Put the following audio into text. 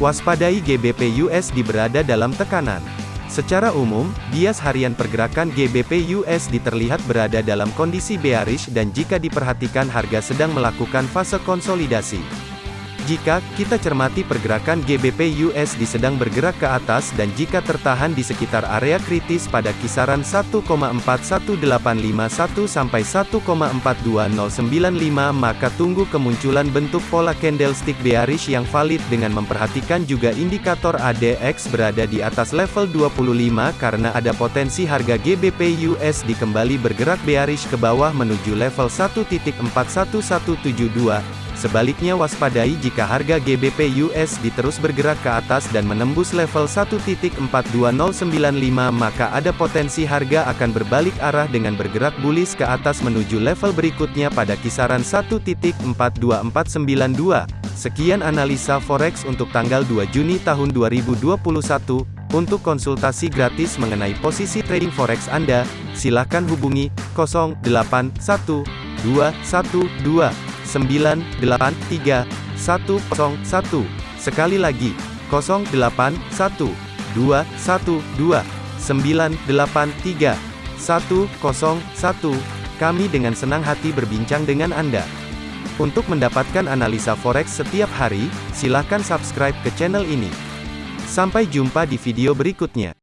Waspadai GBP USD berada dalam tekanan. Secara umum, bias harian pergerakan GBP USD terlihat berada dalam kondisi bearish dan jika diperhatikan harga sedang melakukan fase konsolidasi. Jika kita cermati pergerakan GBP USD sedang bergerak ke atas dan jika tertahan di sekitar area kritis pada kisaran 1,41851 sampai 1,42095 maka tunggu kemunculan bentuk pola candlestick bearish yang valid dengan memperhatikan juga indikator ADX berada di atas level 25 karena ada potensi harga GBP USD kembali bergerak bearish ke bawah menuju level 1.41172 Sebaliknya waspadai jika harga GBP USD terus bergerak ke atas dan menembus level 1.42095 maka ada potensi harga akan berbalik arah dengan bergerak bullish ke atas menuju level berikutnya pada kisaran 1.42492. Sekian analisa forex untuk tanggal 2 Juni tahun 2021. Untuk konsultasi gratis mengenai posisi trading forex Anda, silakan hubungi 081212 983 101. Sekali lagi, 081 212 983 101. Kami dengan senang hati berbincang dengan Anda. Untuk mendapatkan analisa forex setiap hari, silakan subscribe ke channel ini. Sampai jumpa di video berikutnya.